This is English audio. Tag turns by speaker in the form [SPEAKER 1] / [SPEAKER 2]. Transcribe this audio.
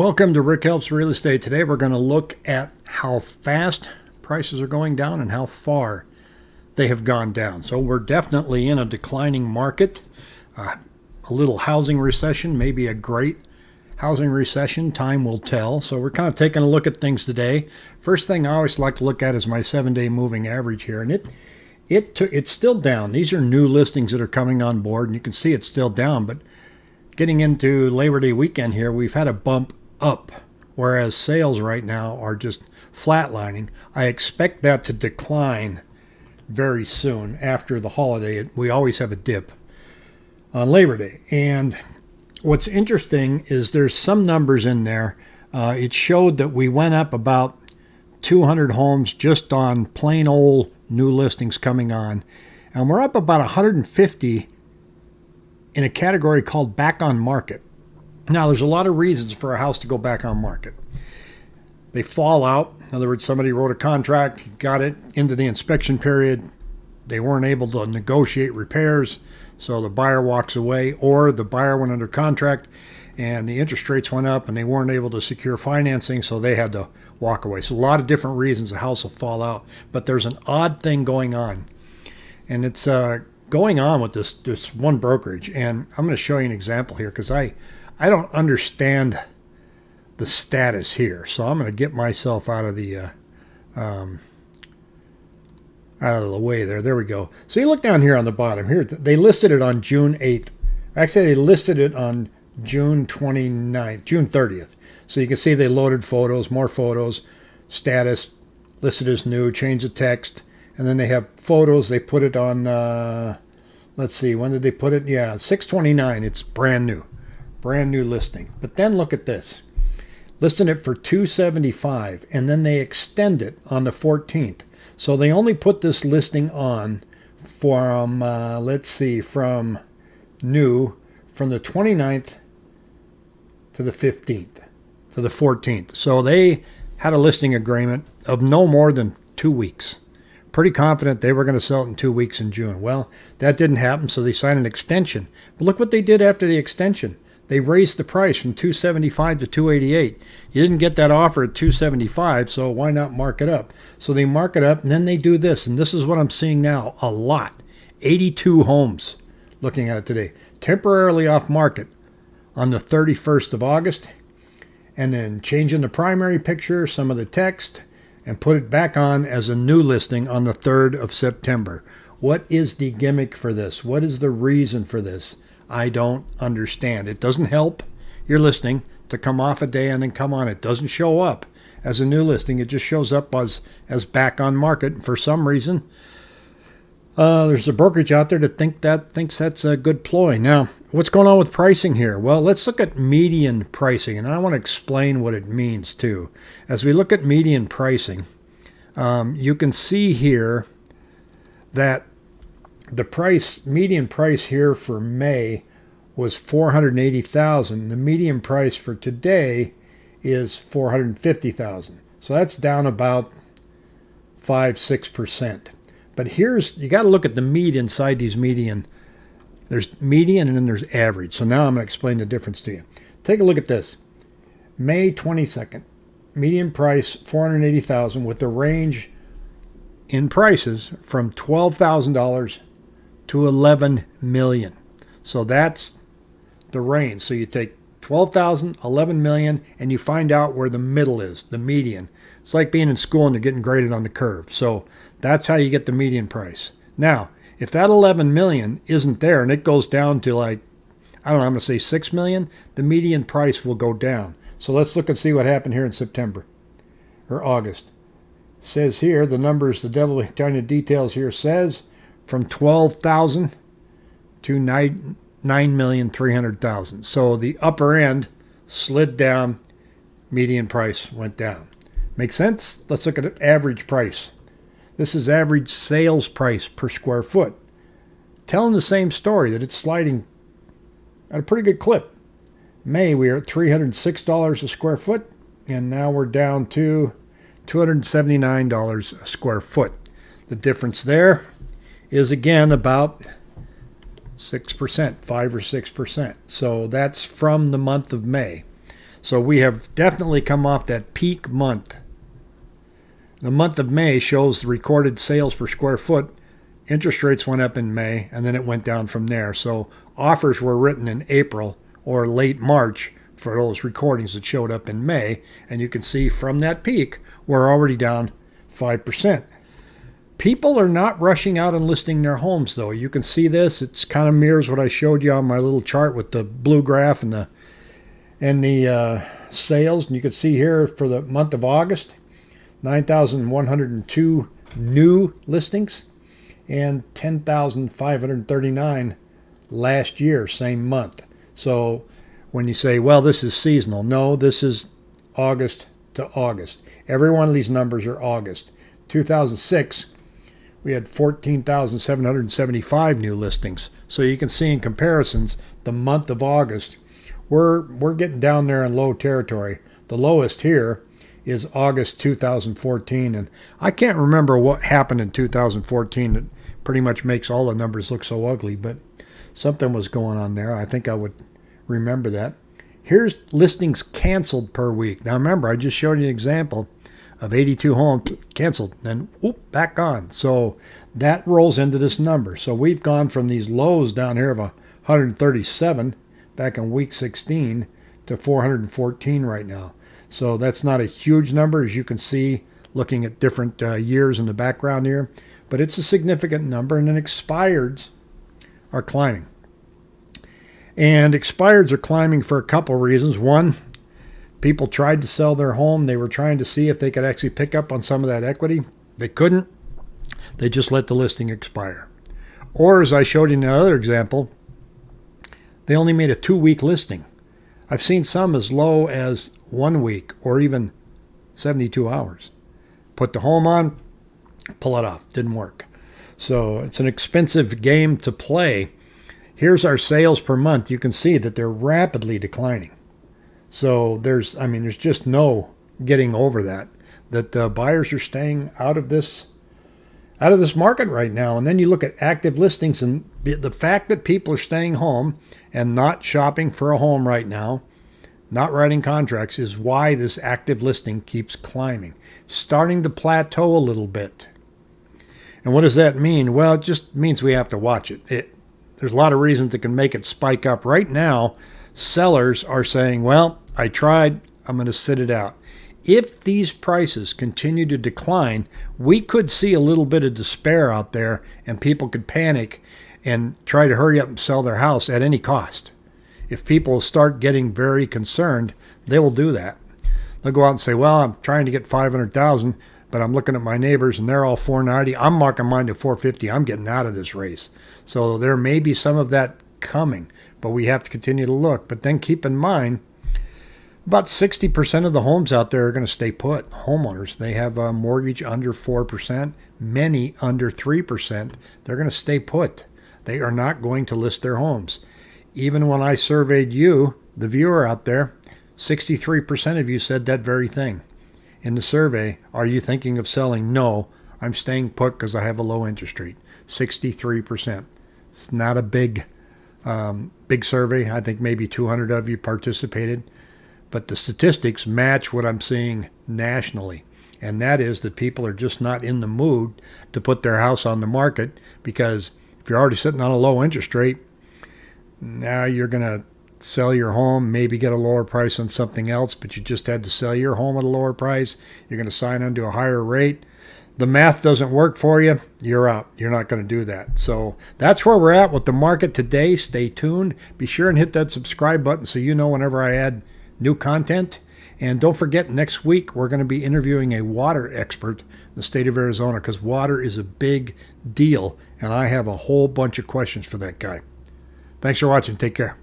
[SPEAKER 1] Welcome to Rick Helps Real Estate. Today we're going to look at how fast prices are going down and how far they have gone down. So we're definitely in a declining market. Uh, a little housing recession, maybe a great housing recession. Time will tell. So we're kind of taking a look at things today. First thing I always like to look at is my seven-day moving average here, and it it it's still down. These are new listings that are coming on board, and you can see it's still down. But getting into Labor Day weekend here, we've had a bump up, whereas sales right now are just flatlining. I expect that to decline very soon after the holiday. We always have a dip on Labor Day. And what's interesting is there's some numbers in there. Uh, it showed that we went up about 200 homes just on plain old new listings coming on. And we're up about 150 in a category called back on market. Now, there's a lot of reasons for a house to go back on market. They fall out. In other words, somebody wrote a contract, got it into the inspection period. They weren't able to negotiate repairs, so the buyer walks away, or the buyer went under contract and the interest rates went up and they weren't able to secure financing, so they had to walk away. So, a lot of different reasons a house will fall out. But there's an odd thing going on, and it's uh, going on with this, this one brokerage. And I'm going to show you an example here because I I don't understand the status here. So I'm going to get myself out of the uh, um, out of the way there. There we go. So you look down here on the bottom here. They listed it on June 8th. Actually, they listed it on June 29th, June 30th. So you can see they loaded photos, more photos, status, listed as new, change the text, and then they have photos. They put it on, uh, let's see, when did they put it? Yeah, 629. It's brand new brand new listing. But then look at this. Listing it for 275 and then they extend it on the 14th. So they only put this listing on from uh, let's see from new from the 29th to the 15th to the 14th. So they had a listing agreement of no more than 2 weeks. Pretty confident they were going to sell it in 2 weeks in June. Well, that didn't happen so they signed an extension. But look what they did after the extension they raised the price from 275 to 288 you didn't get that offer at 275 so why not mark it up? So they mark it up and then they do this and this is what i'm seeing now a lot. 82 homes looking at it today temporarily off market on the 31st of august and then changing the primary picture some of the text and put it back on as a new listing on the 3rd of september. What is the gimmick for this? What is the reason for this I don't understand. It doesn't help your listing to come off a day and then come on. It doesn't show up as a new listing. It just shows up as as back on market. For some reason, uh, there's a brokerage out there that think that thinks that's a good ploy. Now, what's going on with pricing here? Well, let's look at median pricing, and I want to explain what it means too. As we look at median pricing, um, you can see here that the price median price here for May was 480,000. The median price for today is 450,000. So that's down about 5 6%. But here's you got to look at the mean inside these median. There's median and then there's average. So now I'm going to explain the difference to you. Take a look at this. May 22nd, median price 480,000 with the range in prices from $12,000 to 11 million. So that's the range. So you take 12,000, 11 million, and you find out where the middle is, the median. It's like being in school and you're getting graded on the curve. So that's how you get the median price. Now, if that 11 million isn't there and it goes down to like, I don't know, I'm going to say 6 million, the median price will go down. So let's look and see what happened here in September or August. It says here, the numbers, the devil tiny details here says from 12,000 to 9,300,000. So the upper end slid down, median price went down. Make sense? Let's look at average price. This is average sales price per square foot. Telling the same story that it's sliding at a pretty good clip. May, we are at $306 a square foot, and now we're down to $279 a square foot. The difference there is again about 6%, 5 or 6%. So that's from the month of May. So we have definitely come off that peak month. The month of May shows the recorded sales per square foot. Interest rates went up in May and then it went down from there. So offers were written in April or late March for those recordings that showed up in May. And you can see from that peak, we're already down 5%. People are not rushing out and listing their homes, though. You can see this. It's kind of mirrors what I showed you on my little chart with the blue graph and the and the uh, sales. And you can see here for the month of August, 9,102 new listings and 10,539 last year, same month. So when you say, well, this is seasonal, no, this is August to August. Every one of these numbers are August. 2006, we had 14,775 new listings. So you can see in comparisons, the month of August, we're, we're getting down there in low territory. The lowest here is August 2014. And I can't remember what happened in 2014 that pretty much makes all the numbers look so ugly, but something was going on there. I think I would remember that. Here's listings canceled per week. Now remember, I just showed you an example of 82 homes canceled and whoop, back on. So that rolls into this number. So we've gone from these lows down here of 137 back in week 16 to 414 right now. So that's not a huge number, as you can see, looking at different uh, years in the background here. But it's a significant number, and then expireds are climbing. And expireds are climbing for a couple reasons. One, People tried to sell their home. They were trying to see if they could actually pick up on some of that equity. They couldn't. They just let the listing expire. Or, as I showed in another example, they only made a two week listing. I've seen some as low as one week or even 72 hours. Put the home on, pull it off. Didn't work. So it's an expensive game to play. Here's our sales per month. You can see that they're rapidly declining. So there's, I mean, there's just no getting over that. That uh, buyers are staying out of this, out of this market right now. And then you look at active listings, and the fact that people are staying home and not shopping for a home right now, not writing contracts, is why this active listing keeps climbing, starting to plateau a little bit. And what does that mean? Well, it just means we have to watch it. it there's a lot of reasons that can make it spike up. Right now, sellers are saying, well, I tried, I'm going to sit it out. If these prices continue to decline, we could see a little bit of despair out there and people could panic and try to hurry up and sell their house at any cost. If people start getting very concerned, they will do that. They'll go out and say, "Well, I'm trying to get 500,000, but I'm looking at my neighbors and they're all 490. I'm marking mine to 450. I'm getting out of this race." So there may be some of that coming but we have to continue to look. But then keep in mind, about 60% of the homes out there are going to stay put. Homeowners, they have a mortgage under 4%, many under 3%. They're going to stay put. They are not going to list their homes. Even when I surveyed you, the viewer out there, 63% of you said that very thing. In the survey, are you thinking of selling? No, I'm staying put because I have a low interest rate. 63%. It's not a big um, big survey. I think maybe 200 of you participated. But the statistics match what I'm seeing nationally. And that is that people are just not in the mood to put their house on the market because if you're already sitting on a low interest rate, now you're going to sell your home, maybe get a lower price on something else, but you just had to sell your home at a lower price. You're going to sign onto a higher rate the math doesn't work for you, you're out. You're not going to do that. So that's where we're at with the market today. Stay tuned. Be sure and hit that subscribe button so you know whenever I add new content. And don't forget, next week we're going to be interviewing a water expert in the state of Arizona because water is a big deal. And I have a whole bunch of questions for that guy. Thanks for watching. Take care.